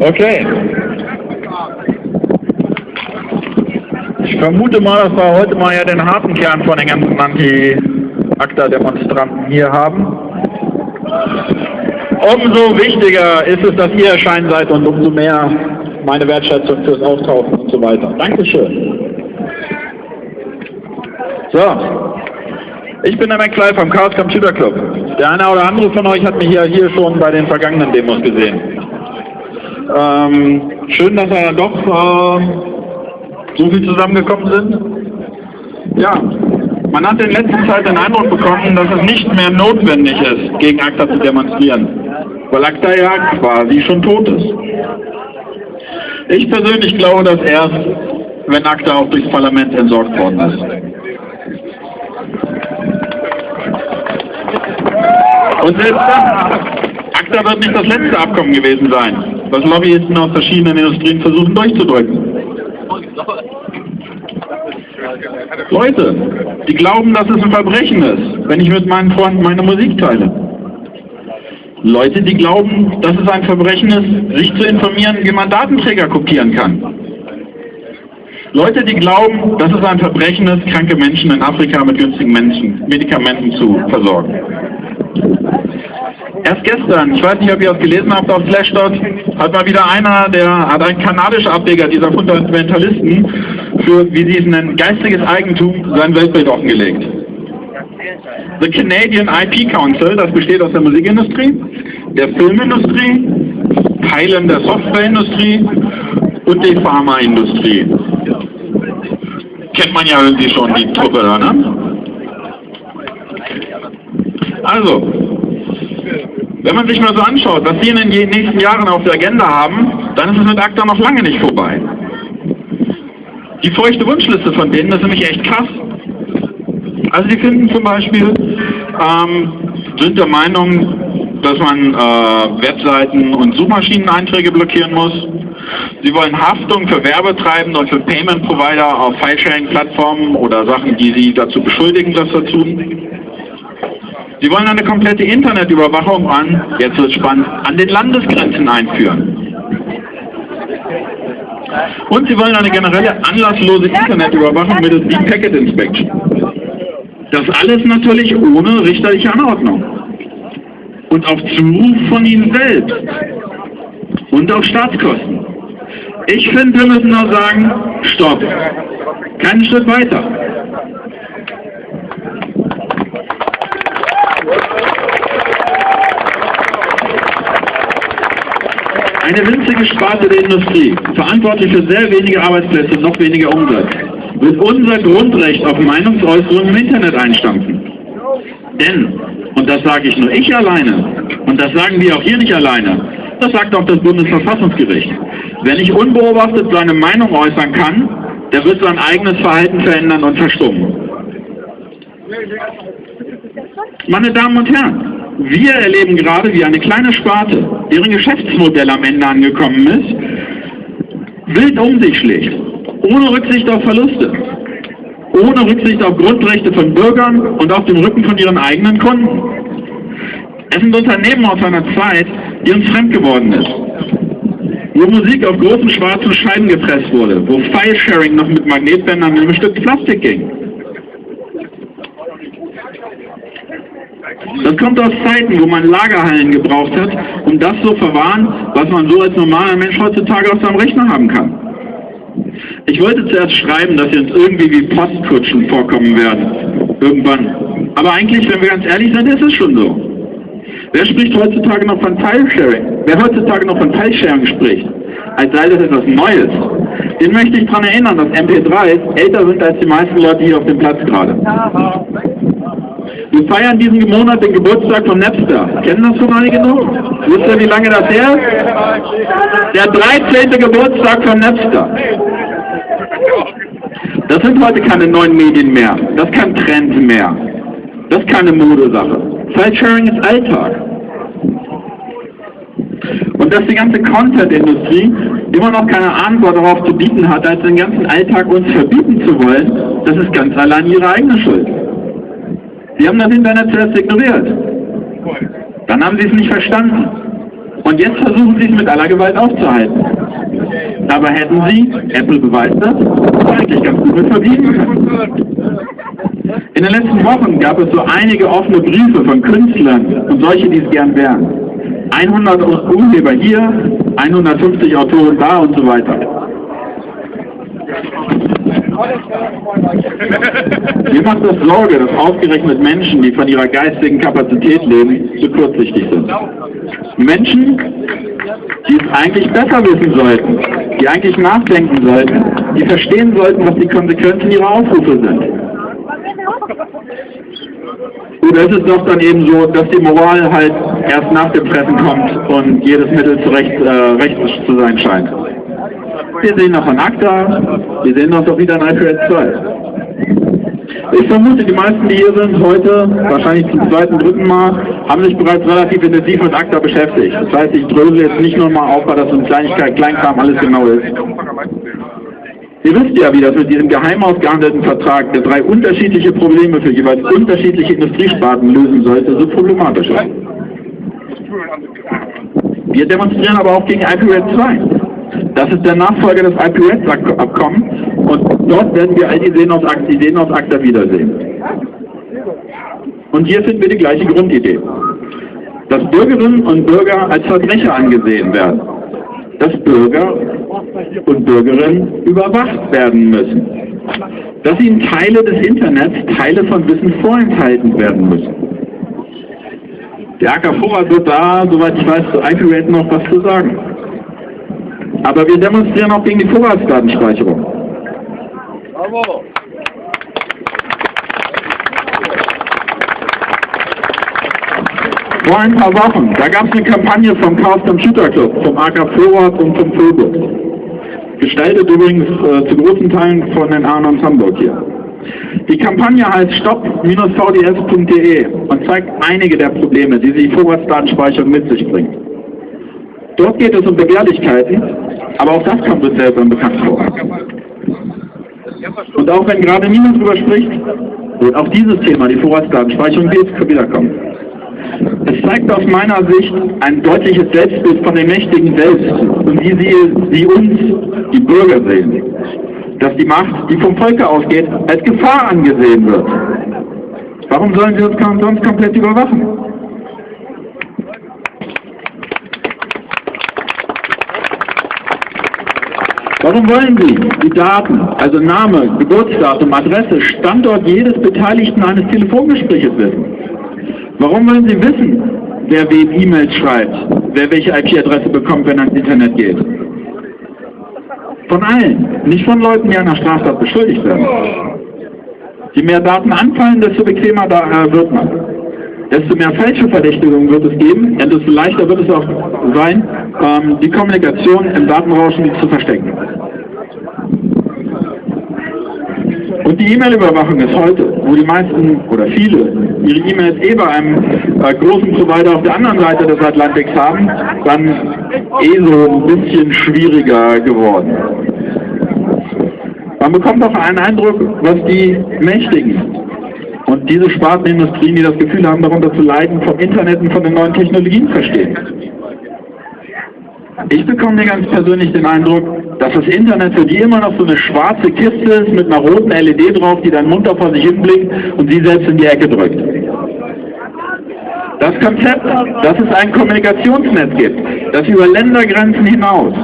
Okay. Ich vermute mal, dass wir heute mal ja den harten Kern von den ganzen Anti-ACTA-Demonstranten hier haben. Umso wichtiger ist es, dass ihr erscheinen seid und umso mehr meine Wertschätzung fürs Auftauchen und so weiter. Dankeschön. So, ich bin der McFly vom Chaos Computer Club. Der eine oder andere von euch hat mich ja hier schon bei den vergangenen Demos gesehen. Ähm, schön, dass wir doch äh, so viel zusammengekommen sind. Ja, man hat in letzter Zeit den Eindruck bekommen, dass es nicht mehr notwendig ist, gegen ACTA zu demonstrieren, weil ACTA ja quasi schon tot ist. Ich persönlich glaube das erst, wenn ACTA auch durchs Parlament entsorgt worden ist. Dann, ACTA wird nicht das letzte Abkommen gewesen sein, was Lobbyisten aus verschiedenen Industrien versuchen durchzudrücken. Leute, die glauben, dass es ein Verbrechen ist, wenn ich mit meinen Freunden meine Musik teile. Leute, die glauben, dass es ein Verbrechen ist, sich zu informieren, wie man Datenträger kopieren kann. Leute, die glauben, dass es ein Verbrechen ist, kranke Menschen in Afrika mit günstigen Menschen, Medikamenten zu versorgen. Erst gestern, ich weiß nicht, ob ihr das gelesen habt auf Slashdot, hat mal wieder einer, der hat ein kanadischer Ableger dieser Fundamentalisten für, wie sie es nennen, geistiges Eigentum sein Weltbild offengelegt. The Canadian IP Council, das besteht aus der Musikindustrie, der Filmindustrie, Teilen der Softwareindustrie und der Pharmaindustrie. Kennt man ja irgendwie schon die Truppe da, ne? Also, wenn man sich mal so anschaut, was sie in den nächsten Jahren auf der Agenda haben, dann ist es mit ACTA noch lange nicht vorbei. Die feuchte Wunschliste von denen, ist nämlich echt krass. Also sie finden zum Beispiel, ähm, sind der Meinung, dass man äh, Webseiten und Suchmaschineneinträge blockieren muss. Sie wollen Haftung für Werbetreibende und für Payment-Provider auf File-Sharing-Plattformen oder Sachen, die sie dazu beschuldigen, das zu tun. Sie wollen eine komplette Internetüberwachung an, jetzt wird spannend, an den Landesgrenzen einführen. Und sie wollen eine generelle anlasslose Internetüberwachung mittels Deep Packet Inspection. Das alles natürlich ohne richterliche Anordnung. Und auf Zuruf von Ihnen selbst. Und auf Staatskosten. Ich finde, wir müssen nur sagen, stopp. Keinen Schritt weiter. Eine winzige Sparte der Industrie, verantwortlich für sehr wenige Arbeitsplätze und noch weniger Umsatz, wird unser Grundrecht auf Meinungsäußerung im Internet einstampfen. Denn, und das sage ich nur ich alleine, und das sagen wir auch hier nicht alleine, das sagt auch das Bundesverfassungsgericht. Wenn ich unbeobachtet seine Meinung äußern kann, der wird sein eigenes Verhalten verändern und verstummen. Meine Damen und Herren, wir erleben gerade, wie eine kleine Sparte, deren Geschäftsmodell am Ende angekommen ist, wild um sich schlägt, ohne Rücksicht auf Verluste, ohne Rücksicht auf Grundrechte von Bürgern und auf dem Rücken von ihren eigenen Kunden. Es sind Unternehmen aus einer Zeit, die uns fremd geworden ist, wo Musik auf großen schwarzen Scheiben gepresst wurde, wo File-Sharing noch mit Magnetbändern in einem Stück Plastik ging. Das kommt aus Zeiten, wo man Lagerhallen gebraucht hat, um das zu verwahren, was man so als normaler Mensch heutzutage auf seinem Rechner haben kann. Ich wollte zuerst schreiben, dass sie uns irgendwie wie Postkutschen vorkommen werden. Irgendwann. Aber eigentlich, wenn wir ganz ehrlich sind, ist es schon so. Wer spricht heutzutage noch von File-Sharing? Wer heutzutage noch von File-Sharing spricht, als sei das etwas Neues, den möchte ich daran erinnern, dass MP3s älter sind als die meisten Leute hier auf dem Platz gerade. Wir feiern diesen Monat den Geburtstag von Napster. Kennen das schon einige noch? Wisst ihr, wie lange das her ist? Der 13. Geburtstag von Napster. Das sind heute keine neuen Medien mehr. Das ist kein Trend mehr. Das ist keine Modesache. File-Sharing ist Alltag. Und dass die ganze Content-Industrie immer noch keine Antwort darauf zu bieten hat, als den ganzen Alltag uns verbieten zu wollen, das ist ganz allein ihre eigene Schuld. Sie haben das Internet zuerst ignoriert. Dann haben Sie es nicht verstanden. Und jetzt versuchen Sie es mit aller Gewalt aufzuhalten. Aber hätten Sie, Apple beweist das, eigentlich ganz gut mit verbieten können. In den letzten Wochen gab es so einige offene Briefe von Künstlern und solche, die es gern wären. 100 Urheber hier, 150 Autoren da und so weiter. Mir macht das Sorge, dass ausgerechnet Menschen, die von ihrer geistigen Kapazität leben, zu kurzsichtig sind. Menschen, die es eigentlich besser wissen sollten, die eigentlich nachdenken sollten, die verstehen sollten, was die Konsequenzen ihrer Aufrufe sind. Oder ist es doch dann eben so, dass die Moral halt erst nach dem Fressen kommt und jedes Mittel zurecht äh, recht zu sein scheint? Wir sehen noch ein ACTA, wir sehen noch doch wieder ein IPS 2. Ich vermute, die meisten, die hier sind heute, wahrscheinlich zum zweiten, dritten Mal, haben sich bereits relativ intensiv mit ACTA beschäftigt. Das heißt, ich drösel jetzt nicht nur mal auf, weil das so ein Kleinigkeit, Kleinkram alles genau ist. Ihr wisst ja, wie das mit diesem geheim ausgehandelten Vertrag, der drei unterschiedliche Probleme für jeweils unterschiedliche Industriesparten lösen sollte, so problematisch ist. Wir demonstrieren aber auch gegen IPRED 2. Das ist der Nachfolger des IPRED-Abkommens und dort werden wir all die Seenausakter wiedersehen. Und hier finden wir die gleiche Grundidee. Dass Bürgerinnen und Bürger als Verbrecher angesehen werden. Dass Bürger und Bürgerinnen überwacht werden müssen. Dass ihnen Teile des Internets, Teile von Wissen vorenthalten werden müssen. Der AK Vorrat wird da, soweit ich weiß, zu IPRED noch was zu sagen. Aber wir demonstrieren auch gegen die Vorratsdatenspeicherung. Bravo. Vor ein paar Wochen, da gab es eine Kampagne vom Chaos Computer Club, vom AK Vorrat und vom Phobos. Gestaltet übrigens äh, zu großen Teilen von den Arnons Hamburg hier. Die Kampagne heißt stop-vds.de und zeigt einige der Probleme, die die Vorratsdatenspeicherung mit sich bringt. Dort geht es um Begehrlichkeiten, aber auch das kommt uns selber bekannt vor. Und auch wenn gerade niemand darüber spricht, wird auch dieses Thema, die Vorratsdatenspeicherung, wiederkommen. Es zeigt aus meiner Sicht ein deutliches Selbstbild von den Mächtigen selbst und wie sie, sie uns, die Bürger, sehen. Dass die Macht, die vom Volke ausgeht, als Gefahr angesehen wird. Warum sollen sie uns sonst komplett überwachen? Warum wollen Sie die Daten, also Name, Geburtsdatum, Adresse, Standort jedes Beteiligten eines Telefongespräches wissen? Warum wollen Sie wissen, wer wem E-Mails schreibt, wer welche IP-Adresse bekommt, wenn er ins Internet geht? Von allen, nicht von Leuten, die einer Straftat beschuldigt werden. Je mehr Daten anfallen, desto bequemer da, äh, wird man. Desto mehr Fälscheverdächtigungen wird es geben, desto leichter wird es auch sein, ähm, die Kommunikation im Datenrauschen zu verstecken. Und die E-Mail-Überwachung ist heute, wo die meisten oder viele ihre E-Mails eh bei einem äh, großen Provider auf der anderen Seite des Atlantiks haben, dann eh so ein bisschen schwieriger geworden. Man bekommt auch einen Eindruck, was die Mächtigen und diese Spartenindustrien, die das Gefühl haben, darunter zu leiden, vom Internet und von den neuen Technologien verstehen. Ich bekomme mir ganz persönlich den Eindruck, dass das Internet für die immer noch so eine schwarze Kiste ist mit einer roten LED drauf, die dann munter vor sich hinblickt und sie selbst in die Ecke drückt. Das Konzept, dass es ein Kommunikationsnetz gibt, das über Ländergrenzen hinaus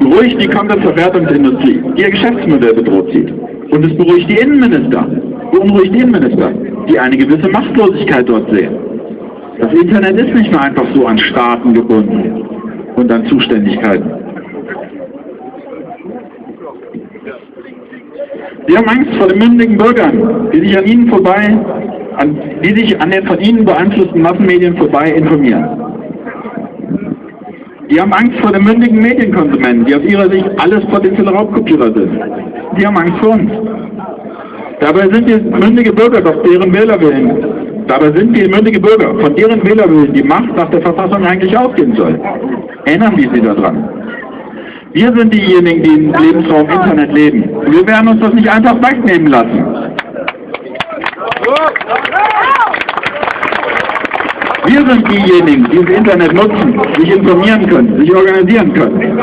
beruhigt die Content-Verwertungsindustrie, die ihr Geschäftsmodell bedroht sieht. Und es beruhigt die Innenminister, beunruhigt Innenminister, die eine gewisse Machtlosigkeit dort sehen. Das Internet ist nicht mehr einfach so an Staaten gebunden und an Zuständigkeiten. Sie haben Angst vor den mündigen Bürgern, die sich an ihnen vorbei, an, die sich an den von ihnen beeinflussten Massenmedien vorbei informieren. Die haben Angst vor den mündigen Medienkonsumenten, die aus ihrer Sicht alles potenzielle Raubkopierer sind. Die haben Angst vor uns. Dabei sind wir mündige Bürger, doch deren Wählerwillen Dabei sind wir mündige Bürger, von deren Wählerwillen die Macht nach der Verfassung eigentlich ausgehen soll. Erinnern wir Sie daran. Wir sind diejenigen, die im Lebensraum Internet leben. Wir werden uns das nicht einfach wegnehmen lassen. Wir sind diejenigen, die das Internet nutzen, sich informieren können, sich organisieren können.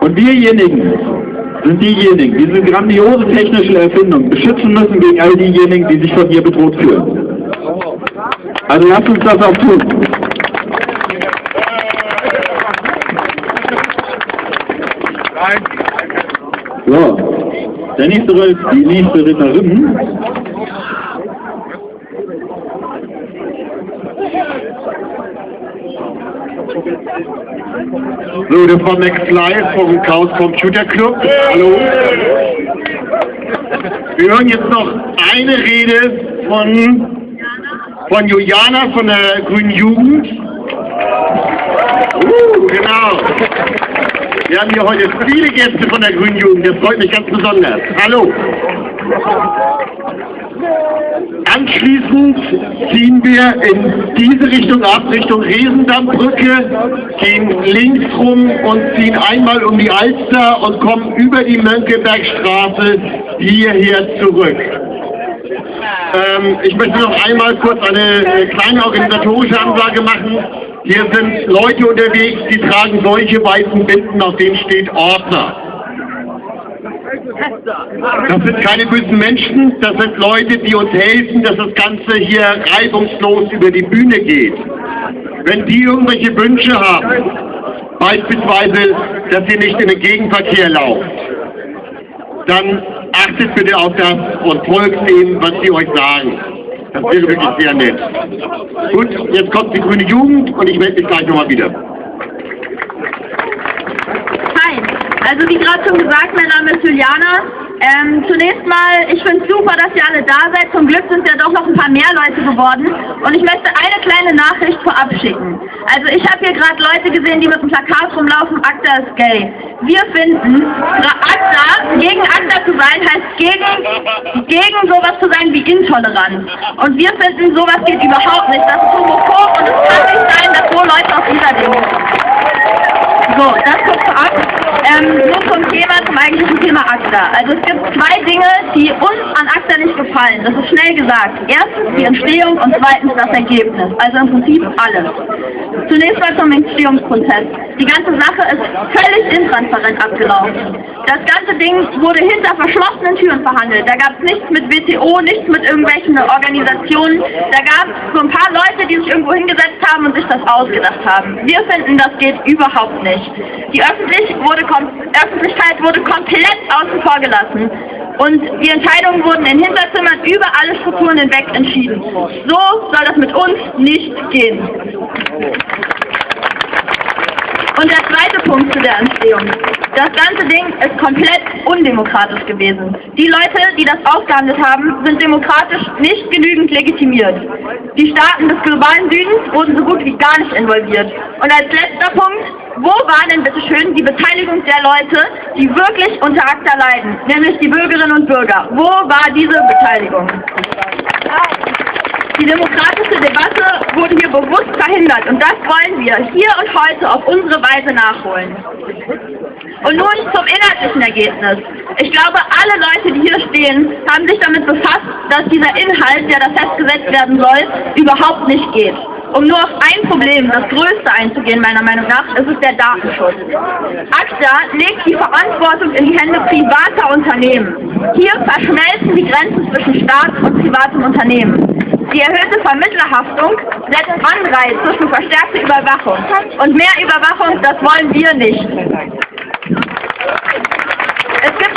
Und wirjenigen sind diejenigen, die diese grandiose technische Erfindung beschützen müssen gegen all diejenigen, die sich von ihr bedroht fühlen. Also lasst uns das auch tun. So, der nächste, die nächste Ritterin So, das war Max Live vom Chaos Computer Club. Hallo. Wir hören jetzt noch eine Rede von, von Juliana von der Grünen Jugend. Uh, genau. Wir haben hier heute viele Gäste von der Grünen Jugend. Das freut mich ganz besonders. Hallo. Anschließend ziehen wir in diese Richtung ab, Richtung Riesendammbrücke, gehen links rum und ziehen einmal um die Alster und kommen über die Mönckebergstraße hierher zurück. Ähm, ich möchte noch einmal kurz eine kleine organisatorische Ansage machen. Hier sind Leute unterwegs, die tragen solche weißen Binden, auf denen steht Ordner. Das sind keine bösen Menschen, das sind Leute, die uns helfen, dass das Ganze hier reibungslos über die Bühne geht. Wenn die irgendwelche Wünsche haben, beispielsweise, dass ihr nicht in den Gegenverkehr lauft, dann achtet bitte auf das und folgt dem, was sie euch sagen. Das wäre wirklich sehr nett. Gut, jetzt kommt die grüne Jugend und ich melde mich gleich nochmal wieder. Also wie gerade schon gesagt, mein Name ist Juliana. Ähm, zunächst mal, ich finde es super, dass ihr alle da seid. Zum Glück sind ja doch noch ein paar mehr Leute geworden. Und ich möchte eine kleine Nachricht vorab schicken. Also ich habe hier gerade Leute gesehen, die mit dem Plakat rumlaufen, ACTA ist gay. Wir finden, ACTA, gegen ACTA zu sein, heißt gegen, gegen sowas zu sein wie intolerant. Und wir finden, sowas geht überhaupt nicht. Das ist homophob und es kann nicht sein, dass so Leute auf dieser Demo So, das kurz vorab. Ähm, nur zum Thema, zum eigentlichen Thema ACTA. Also es gibt zwei Dinge, die uns an ACTA nicht gefallen. Das ist schnell gesagt. Erstens die Entstehung und zweitens das Ergebnis. Also im Prinzip alles. Zunächst mal zum Entstehungsprozess. Die ganze Sache ist völlig intransparent abgelaufen. Das ganze Ding wurde hinter verschlossenen Türen verhandelt. Da gab es nichts mit WTO, nichts mit irgendwelchen Organisationen. Da gab es so ein paar Leute, die sich irgendwo hingesetzt haben und sich das ausgedacht haben. Wir finden, das geht überhaupt nicht. Die öffentlich wurde Öffentlichkeit wurde komplett außen vor gelassen. Und die Entscheidungen wurden in Hinterzimmern über alle Strukturen hinweg entschieden. So soll das mit uns nicht gehen. Und der zweite Punkt zu der Entstehung. Das ganze Ding ist komplett undemokratisch gewesen. Die Leute, die das ausgehandelt haben, sind demokratisch nicht genügend legitimiert. Die Staaten des globalen Südens wurden so gut wie gar nicht involviert. Und als letzter Punkt, wo war denn bitte schön die Beteiligung der Leute, die wirklich unter ACTA leiden, nämlich die Bürgerinnen und Bürger? Wo war diese Beteiligung? Die demokratische Debatte wurde hier bewusst verhindert und das wollen wir hier und heute auf unsere Weise nachholen. Und nun zum inhaltlichen Ergebnis. Ich glaube, alle Leute, die hier stehen, haben sich damit befasst, dass dieser Inhalt, der da festgesetzt werden soll, überhaupt nicht geht. Um nur auf ein Problem, das größte einzugehen, meiner Meinung nach, ist es der Datenschutz. ACTA legt die Verantwortung in die Hände privater Unternehmen. Hier verschmelzen die Grenzen zwischen Staat und privatem Unternehmen. Die erhöhte Vermittlerhaftung setzt Anreize für verstärkte Überwachung. Und mehr Überwachung, das wollen wir nicht.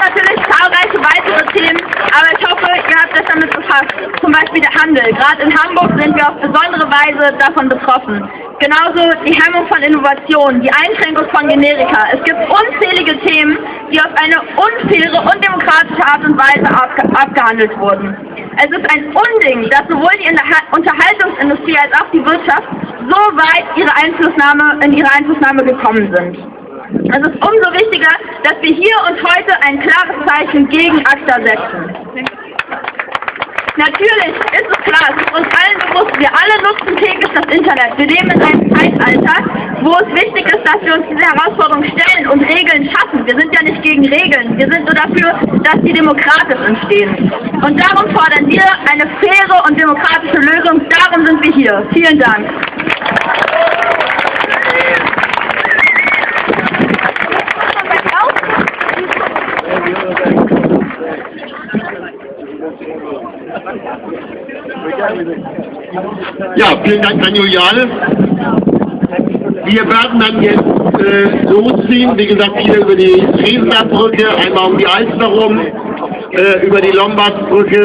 Natürlich zahlreiche weitere Themen, aber ich hoffe, ihr habt euch damit befasst. Zum Beispiel der Handel. Gerade in Hamburg sind wir auf besondere Weise davon betroffen. Genauso die Hemmung von Innovationen, die Einschränkung von Generika. Es gibt unzählige Themen, die auf eine unfaire, undemokratische Art und Weise abge abgehandelt wurden. Es ist ein Unding, dass sowohl die Unterhaltungsindustrie als auch die Wirtschaft so weit ihre Einflussnahme, in ihre Einflussnahme gekommen sind. Es ist umso wichtiger, dass wir hier und heute ein klares Zeichen gegen ACTA setzen. Natürlich ist es klar, es ist uns allen bewusst, wir alle nutzen täglich das Internet. Wir leben in einem Zeitalter, wo es wichtig ist, dass wir uns diese Herausforderung stellen und Regeln schaffen. Wir sind ja nicht gegen Regeln, wir sind nur dafür, dass die demokratisch entstehen. Und darum fordern wir eine faire und demokratische Lösung. Darum sind wir hier. Vielen Dank. Ja, vielen Dank an Juliane. Wir werden dann jetzt äh, losziehen, wie gesagt, hier über die Riesenbergbrücke, einmal um die Alster rum, äh, über die Lombardbrücke.